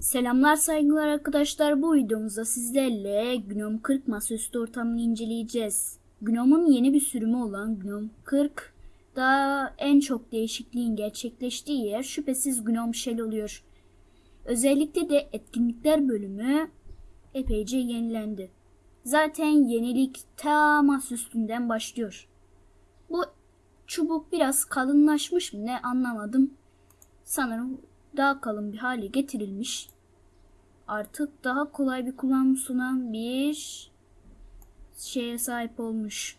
Selamlar saygılar arkadaşlar. Bu videomuzda sizlerle Gnome 40 masaüstü ortamını inceleyeceğiz. Gnome'un yeni bir sürümü olan Gnome 40 da en çok değişikliğin gerçekleştiği yer şüphesiz Gnome Shell oluyor. Özellikle de etkinlikler bölümü epeyce yenilendi. Zaten yenilik ta masaüstünden başlıyor. Bu çubuk biraz kalınlaşmış mı ne anlamadım. Sanırım daha kalın bir hale getirilmiş. Artık daha kolay bir kullanım sunan bir şeye sahip olmuş.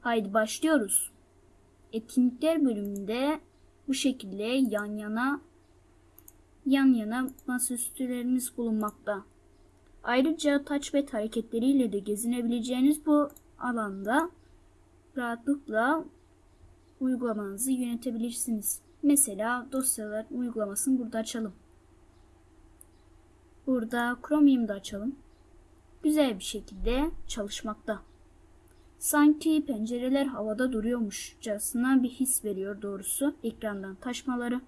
Haydi başlıyoruz. Etkinlikler bölümünde bu şekilde yan yana yan yana masaüstülerimiz bulunmakta. Ayrıca touchpad hareketleriyle de gezinebileceğiniz bu alanda rahatlıkla uygulamanızı yönetebilirsiniz. Mesela dosyalar uygulamasını burada açalım. Burada Chromium'da açalım. Güzel bir şekilde çalışmakta. Sanki pencereler havada duruyormuşçasına bir his veriyor doğrusu ekrandan taşmaları.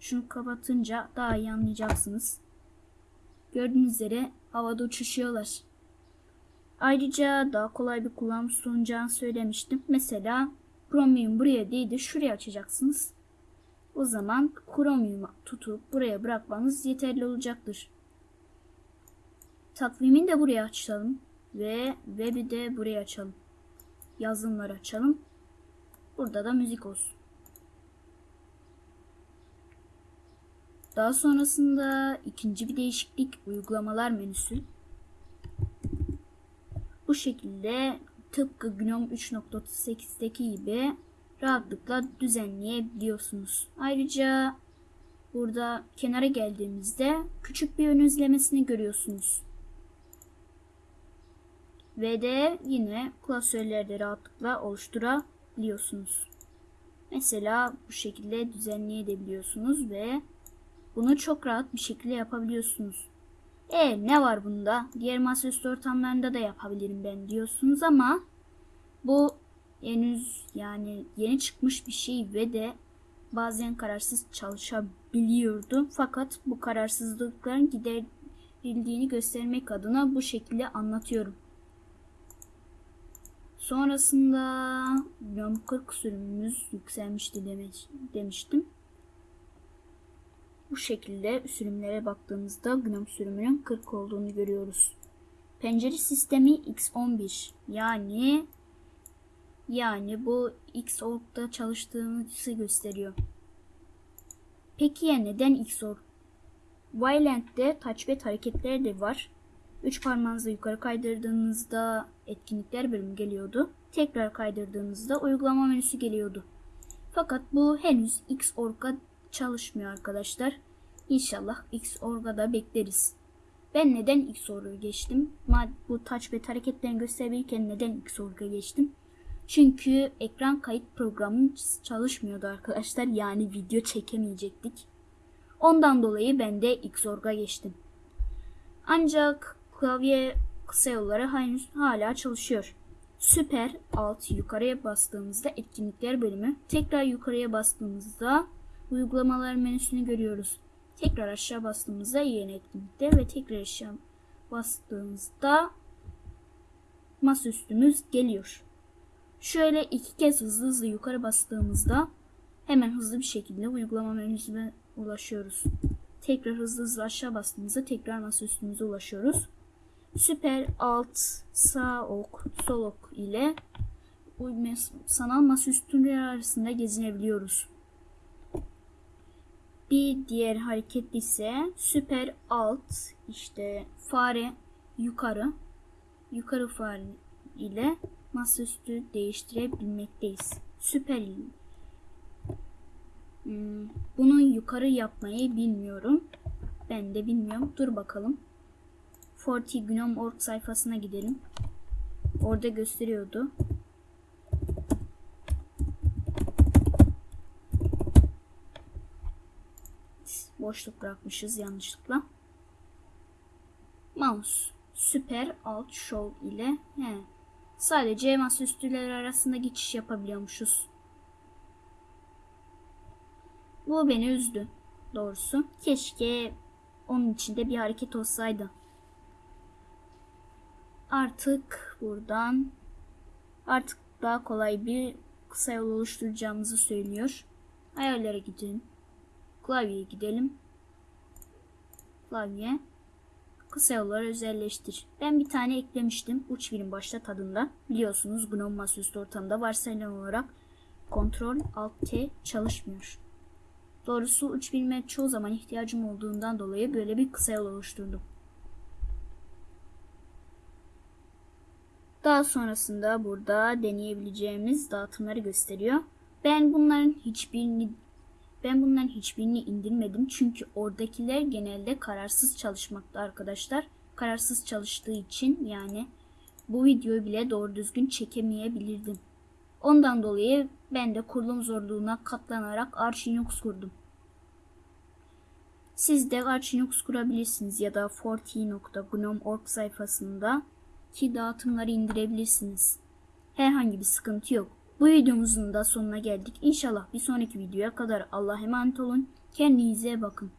Şunu kapatınca daha iyi anlayacaksınız. Gördüğünüz üzere havada uçuşuyorlar. Ayrıca daha kolay bir kullanım sunacağını söylemiştim. Mesela Chromium buraya değil de şuraya açacaksınız. O zaman Chromium'u tutup buraya bırakmanız yeterli olacaktır. Takvimi de buraya açalım ve web'i de buraya açalım. Yazılımları açalım. Burada da müzik olsun. Daha sonrasında ikinci bir değişiklik uygulamalar menüsü. Bu şekilde tıpkı GNOME 3.38'deki gibi rahatlıkla düzenleyebiliyorsunuz. Ayrıca burada kenara geldiğimizde küçük bir ön izlemesini görüyorsunuz. Ve de yine klasörlerde rahatlıkla oluşturabiliyorsunuz. Mesela bu şekilde düzenleyebiliyorsunuz ve bunu çok rahat bir şekilde yapabiliyorsunuz. E ne var bunda? Diğer masaüstü ortamlarında da yapabilirim ben diyorsunuz ama bu henüz yani yeni çıkmış bir şey ve de bazen kararsız çalışabiliyordu. Fakat bu kararsızlıkların giderildiğini göstermek adına bu şekilde anlatıyorum. Sonrasında Gnome 40 sürümümüz yükselmişti demiş, demiştim. Bu şekilde sürümlere baktığımızda Gnome sürümünün 40 olduğunu görüyoruz. Pencere sistemi X11 yani yani bu Xorg'da çalıştığımızı gösteriyor. Peki ya neden Xorg? Wayland'de touchpad hareketleri de var. Üç parmağınızı yukarı kaydırdığınızda etkinlikler bölümü geliyordu. Tekrar kaydırdığınızda uygulama menüsü geliyordu. Fakat bu henüz Xorg'a çalışmıyor arkadaşlar. İnşallah Xorg'a da bekleriz. Ben neden Xorg'a geçtim? Bu touchpad hareketlerini gösterirken neden Xorg'a geçtim? Çünkü ekran kayıt programı çalışmıyordu arkadaşlar. Yani video çekemeyecektik. Ondan dolayı ben de Xorg'a geçtim. Ancak klavye kısa yolları henüz hala çalışıyor. Süper alt yukarıya bastığımızda etkinlikler bölümü, tekrar yukarıya bastığımızda uygulamalar menüsünü görüyoruz. Tekrar aşağı bastığımızda yeni etkinlikler ve tekrar aşağı bastığımızda masaüstümüz geliyor. Şöyle iki kez hızlı hızlı yukarı bastığımızda hemen hızlı bir şekilde uygulama menüsüne ulaşıyoruz. Tekrar hızlı hızlı aşağı bastığımızda tekrar masaüstümüze ulaşıyoruz. Süper alt sağ ok sol ok ile sanal masaüstüleri arasında gezinebiliyoruz. Bir diğer hareket ise süper alt işte fare yukarı yukarı fare ile masaüstü değiştirebilmekteyiz. Süper hmm, bunu yukarı yapmayı bilmiyorum. Ben de bilmiyorum. Dur bakalım. Forty Gnome.org sayfasına gidelim. Orada gösteriyordu. Boşluk bırakmışız yanlışlıkla. Mouse süper alt show ile he, Sadece masaüstüler arasında geçiş yapabiliyormuşuz. Bu beni üzdü doğrusu. Keşke onun içinde bir hareket olsaydı. Artık buradan artık daha kolay bir kısa yol oluşturacağımızı söylüyor. Ayarlara gidin. Klavyeye gidelim. Klavye. Kısa yolları özelleştir. Ben bir tane eklemiştim. Uç birim başta tadında. Biliyorsunuz GNOME masaüstü ortamında varsayılan olarak Ctrl Alt T çalışmıyor. Doğrusu uç birime çoğu zaman ihtiyacım olduğundan dolayı böyle bir kısa yol oluşturdum. Daha sonrasında burada deneyebileceğimiz dağıtımları gösteriyor. Ben bunların hiçbirini ben bunların hiçbirini indirmedim çünkü oradakiler genelde kararsız çalışmakta arkadaşlar. Kararsız çalıştığı için yani bu videoyu bile doğru düzgün çekemeyebilirdim. Ondan dolayı ben de kurulum zorluğuna katlanarak Arch Linux kurdum. Siz de Arch Linux kurabilirsiniz ya da forti.gnome.org sayfasında ki dağıtımları indirebilirsiniz. Herhangi bir sıkıntı yok. Bu videomuzun da sonuna geldik. İnşallah bir sonraki videoya kadar Allah'a emanet olun. Kendinize bakın.